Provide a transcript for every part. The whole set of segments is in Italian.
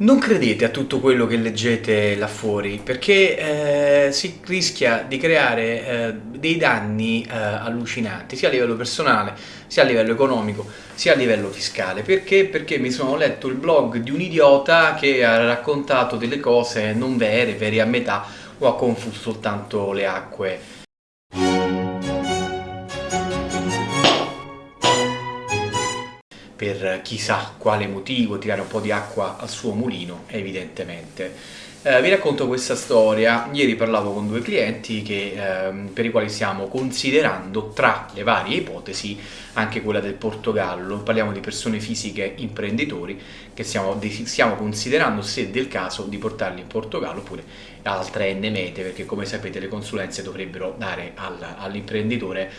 Non credete a tutto quello che leggete là fuori, perché eh, si rischia di creare eh, dei danni eh, allucinanti, sia a livello personale, sia a livello economico, sia a livello fiscale. Perché? Perché mi sono letto il blog di un idiota che ha raccontato delle cose non vere, vere a metà, o ha confuso soltanto le acque per chissà quale motivo tirare un po' di acqua al suo mulino, evidentemente. Eh, vi racconto questa storia, ieri parlavo con due clienti che, eh, per i quali stiamo considerando tra le varie ipotesi anche quella del Portogallo, parliamo di persone fisiche imprenditori che stiamo, stiamo considerando se del caso di portarli in Portogallo oppure altre N mete perché come sapete le consulenze dovrebbero dare all'imprenditore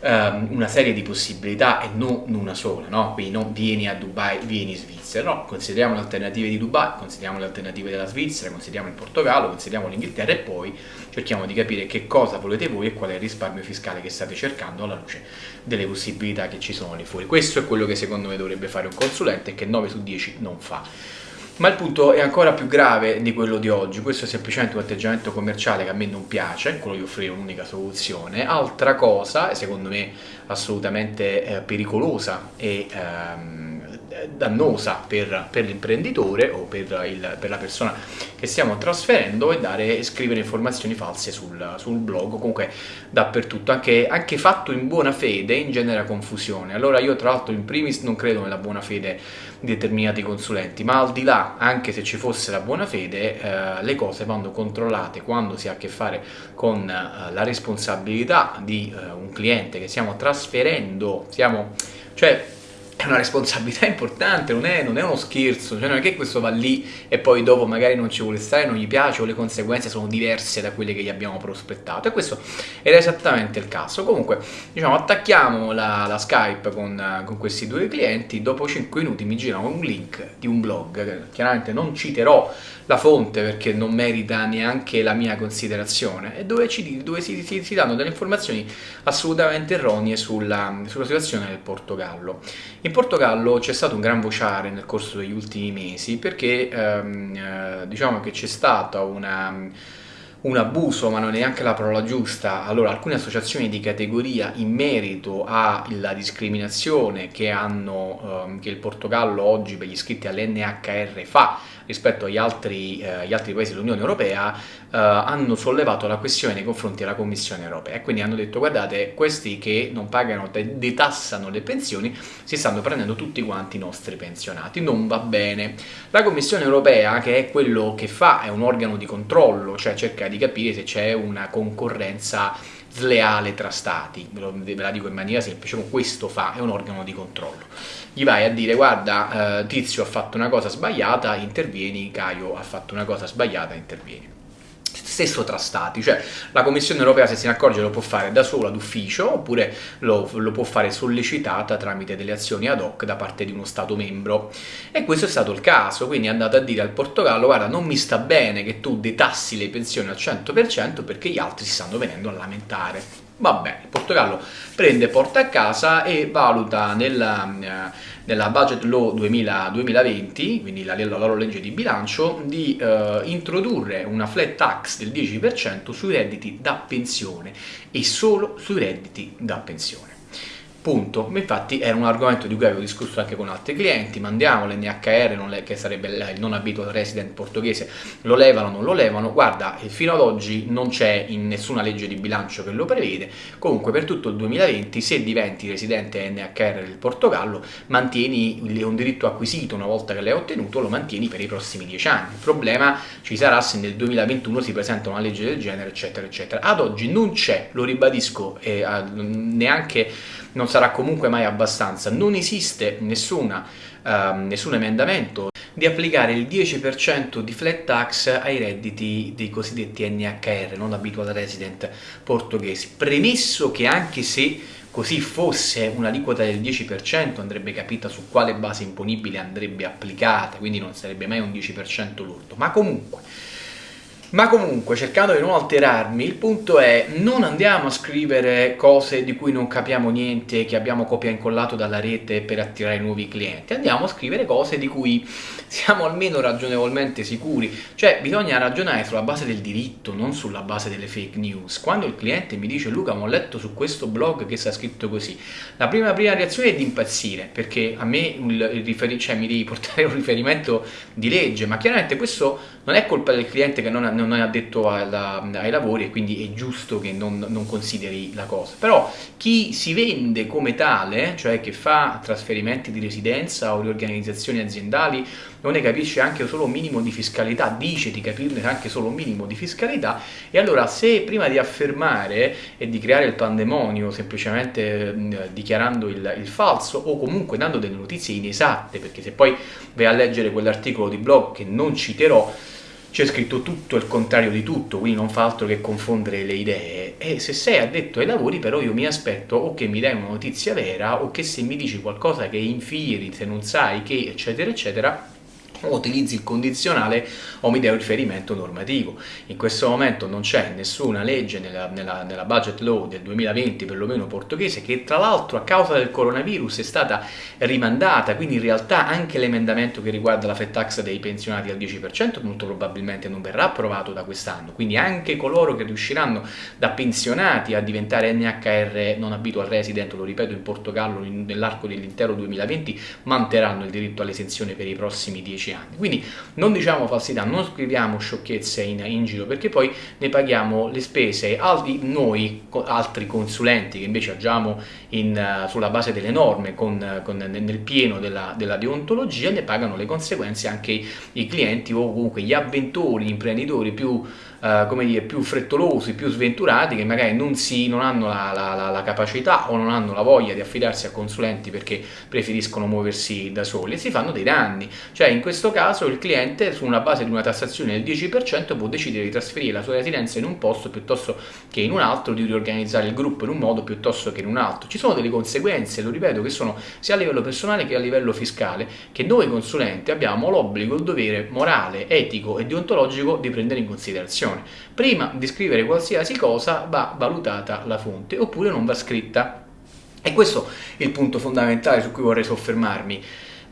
um, una serie di possibilità e non una sola, no? quindi non vieni a Dubai, vieni in Svizzera, no, consideriamo le alternative di Dubai, consideriamo le alternative della Svizzera, consideriamo il Portogallo, consideriamo l'Inghilterra e poi cerchiamo di capire che cosa volete voi e qual è il risparmio fiscale che state cercando alla luce delle possibilità che ci sono lì fuori. Questo è quello che secondo me dovrebbe fare un consulente che 9 su 10 non fa. Ma il punto è ancora più grave di quello di oggi, questo è semplicemente un atteggiamento commerciale che a me non piace, quello di offrire un'unica soluzione. Altra cosa, secondo me assolutamente eh, pericolosa e ehm, dannosa per, per l'imprenditore o per, il, per, la persona che stiamo trasferendo è dare, scrivere informazioni false sul, sul blog, comunque dappertutto, anche, anche, fatto in buona fede ingenera confusione. Allora io tra l'altro in primis non credo nella buona fede di determinati consulenti, ma al di là, anche se ci fosse la buona fede, eh, le cose vanno controllate quando si ha a che fare con eh, la responsabilità di eh, un cliente che stiamo trasferendo, stiamo, cioè è una responsabilità importante, non è, non è, uno scherzo, cioè non è che questo va lì e poi dopo magari non ci vuole stare, non gli piace o le conseguenze sono diverse da quelle che gli abbiamo prospettato e questo era esattamente il caso. Comunque, diciamo, attacchiamo la, la Skype con, con, questi due clienti, dopo 5 minuti mi girano un link di un blog, chiaramente non citerò la fonte perché non merita neanche la mia considerazione e dove, ci, dove si, si, si, danno delle informazioni assolutamente erronee sulla, sulla situazione del Portogallo. In Portogallo c'è stato un gran vociare nel corso degli ultimi mesi perché ehm, eh, diciamo che c'è stata una un abuso, ma non è neanche la parola giusta, allora alcune associazioni di categoria in merito alla discriminazione che, hanno, ehm, che il Portogallo oggi per gli iscritti all'NHR fa rispetto agli altri, eh, altri paesi dell'Unione Europea eh, hanno sollevato la questione nei confronti della Commissione Europea e quindi hanno detto guardate questi che non pagano, detassano le pensioni si stanno prendendo tutti quanti i nostri pensionati, non va bene. La Commissione Europea che è quello che fa, è un organo di controllo, cioè cerca di capire se c'è una concorrenza sleale tra stati, ve la dico in maniera semplice, questo fa, è un organo di controllo. Gli vai a dire guarda eh, Tizio ha fatto una cosa sbagliata, intervieni, Caio ha fatto una cosa sbagliata, intervieni stesso tra stati, cioè la Commissione europea se se ne accorge lo può fare da sola d'ufficio oppure lo, lo, può fare sollecitata tramite delle azioni ad hoc da parte di uno Stato membro e questo è stato il caso, quindi è andato a dire al Portogallo guarda non mi sta bene che tu detassi le pensioni al 100% perché gli altri si stanno venendo a lamentare. Va bene, il Portogallo prende, porta a casa e valuta nella, eh, nella Budget Law 2000, 2020, quindi la, la, loro legge di bilancio, di eh, introdurre una flat tax del 10% sui redditi da pensione e solo sui redditi da pensione. Punto. Infatti era un argomento di cui avevo discusso anche con altri clienti, mandiamo l'NHR, che sarebbe il non abitual resident portoghese, lo levano o non lo levano, guarda, fino ad oggi non c'è in nessuna legge di bilancio che lo prevede, comunque per tutto il 2020 se diventi residente NHR del Portogallo mantieni un diritto acquisito una volta che l'hai ottenuto, lo mantieni per i prossimi 10 anni. Il problema ci sarà se nel 2021 si presenta una legge del genere, eccetera, eccetera. Ad oggi non c'è, lo ribadisco, eh, neanche non sarà comunque mai abbastanza. Non esiste nessuna, uh, nessun emendamento di applicare il 10% di flat tax ai redditi dei cosiddetti NHR, non habitual resident portoghesi. Premesso che anche se così fosse un'aliquota del 10% andrebbe capita su quale base imponibile andrebbe applicata, quindi non sarebbe mai un 10% lordo, ma comunque Ma comunque, cercando di non alterarmi, il punto è non andiamo a scrivere cose di cui non capiamo niente, che abbiamo copia e incollato dalla rete per attirare nuovi clienti, andiamo a scrivere cose di cui siamo almeno ragionevolmente sicuri, cioè bisogna ragionare sulla base del diritto, non sulla base delle fake news. Quando il cliente mi dice Luca, ho letto su questo blog che sta scritto così, la prima, prima reazione è di impazzire, perché a me il, il cioè, mi devi portare un riferimento di legge, ma chiaramente questo non è colpa del cliente che non ha non è addetto alla, ai lavori e quindi è giusto che non, non, consideri la cosa. Però chi si vende come tale, cioè che fa trasferimenti di residenza o riorganizzazioni aziendali, non ne capisce anche solo un minimo di fiscalità, dice di capirne anche solo un minimo di fiscalità, e allora se prima di affermare e di creare il pandemonio semplicemente eh, dichiarando il, il falso o comunque dando delle notizie inesatte, perché se poi vai a leggere quell'articolo di blog che non citerò, c'è scritto tutto il contrario di tutto, quindi non fa altro che confondere le idee. E se sei addetto ai lavori, però io mi aspetto o che mi dai una notizia vera o che se mi dici qualcosa che infieri, se non sai che, eccetera, eccetera, utilizzi il condizionale o mi dai un riferimento normativo. In questo momento non c'è nessuna legge nella, nella, nella, budget law del 2020, perlomeno portoghese, che tra l'altro a causa del coronavirus è stata rimandata, quindi in realtà anche l'emendamento che riguarda la fat tax dei pensionati al 10% molto probabilmente non verrà approvato da quest'anno, quindi anche coloro che riusciranno da pensionati a diventare NHR non abitual resident, lo ripeto in Portogallo nell'arco dell'intero 2020, manterranno il diritto all'esenzione per i prossimi 10 anni. Quindi non diciamo falsità, non scriviamo sciocchezze in, in giro perché poi ne paghiamo le spese, altri, noi altri consulenti che invece agiamo in, uh, sulla base delle norme con, con, nel pieno della, della, deontologia ne pagano le conseguenze anche i clienti o comunque gli avventori, gli imprenditori più eh, come dire, più frettolosi, più sventurati, che magari non, si, non hanno la, la, la, capacità o non hanno la voglia di affidarsi a consulenti perché preferiscono muoversi da soli e si fanno dei danni. Cioè in questo caso il cliente su una base di una tassazione del 10% può decidere di trasferire la sua residenza in un posto piuttosto che in un altro, di riorganizzare il gruppo in un modo piuttosto che in un altro. Ci sono delle conseguenze, lo ripeto, che sono sia a livello personale che a livello fiscale, che noi consulenti abbiamo l'obbligo, il dovere morale, etico e deontologico di prendere in considerazione definizione. Prima di scrivere qualsiasi cosa va valutata la fonte, oppure non va scritta. E questo è il punto fondamentale su cui vorrei soffermarmi.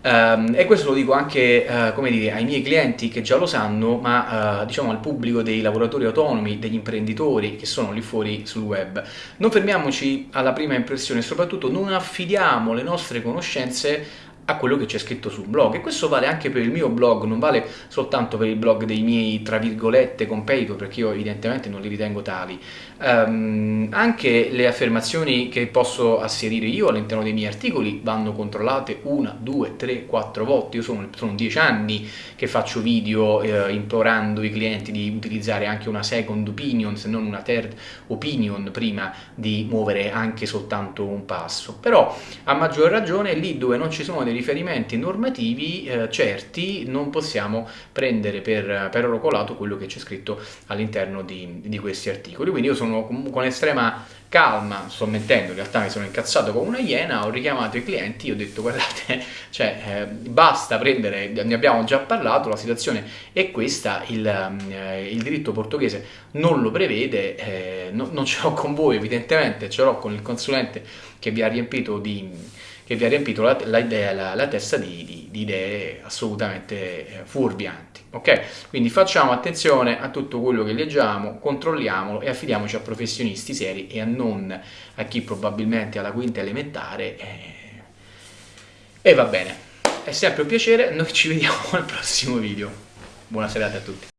Um, e questo lo dico anche uh, dire, ai miei clienti che già lo sanno, ma uh, diciamo al pubblico dei lavoratori autonomi, degli imprenditori che sono lì fuori sul web. Non fermiamoci alla prima impressione soprattutto non affidiamo le nostre conoscenze a quello che c'è scritto sul blog. E questo vale anche per il mio blog, non vale soltanto per il blog dei miei tra virgolette competitor perché io evidentemente non li ritengo tali. Um, anche le affermazioni che posso asserire io all'interno dei miei articoli vanno controllate una, due, tre, quattro volte. Io sono, sono dieci anni che faccio video eh, implorando i clienti di utilizzare anche una second opinion se non una third opinion prima di muovere anche soltanto un passo. Però a maggior ragione lì dove non ci sono dei riferimenti normativi eh, certi non possiamo prendere per, per oro colato quello che c'è scritto all'interno di, di, questi articoli. Quindi io sono con estrema calma, sto mentendo, in realtà mi sono incazzato come una iena, ho richiamato i clienti, ho detto guardate, cioè, eh, basta prendere, ne abbiamo già parlato, la situazione è questa, il, eh, il diritto portoghese non lo prevede, eh, no, non ce l'ho con voi evidentemente, ce l'ho con il consulente che vi ha riempito di che vi ha riempito la, la, la, la testa di, di, di, idee assolutamente eh, fuorvianti. Ok? Quindi facciamo attenzione a tutto quello che leggiamo, controlliamolo e affidiamoci a professionisti seri e a non a chi probabilmente ha la quinta elementare. E, e va bene. È sempre un piacere, noi ci vediamo al prossimo video. Buona serata a tutti.